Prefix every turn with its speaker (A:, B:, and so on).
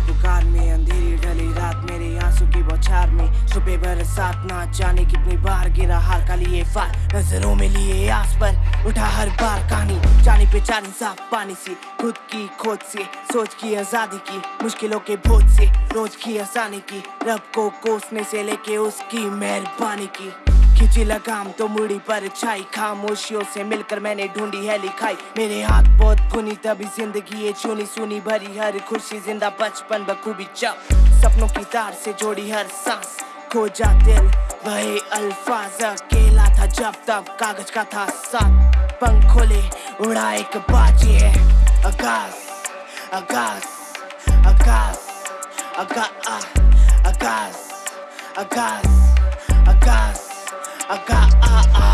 A: पुकार में अंधेरी ढली, रात मेरे आँसू की बौछार में। सुबह बरसात ना जाने कितनी बार गिरा हार का लिए फार। नज़रों में लिए आस पर उठा हर बार कहानी। जानी पहचानी साफ़ पानी से, खुद की खोज से, सोच की आज़ादी की, मुश्किलों के बोझ से, रोज की आसानी की। रब को कोसने से लेके उसकी मेहरबानी की। खिंची लगाम तो मुड़ी पर छाई। खामोशियों से मिलकर मैंने ढूंढी है लिखाई मेरे हाथ बहुत खुनी, तभी ज़िंदगी ये चुनी सुनी भरी। हर खुशी ज़िंदा बचपन बखूबी जब सपनों की तार से जोड़ी हर सांस। खोजा दिल वही अल्फाज। अकेला था जब तब कागज़ का था साथ। पंख खोले, उड़ा एक बाजी है। Akash Akash Akash Akash Akash Akash Akash. I got ah ah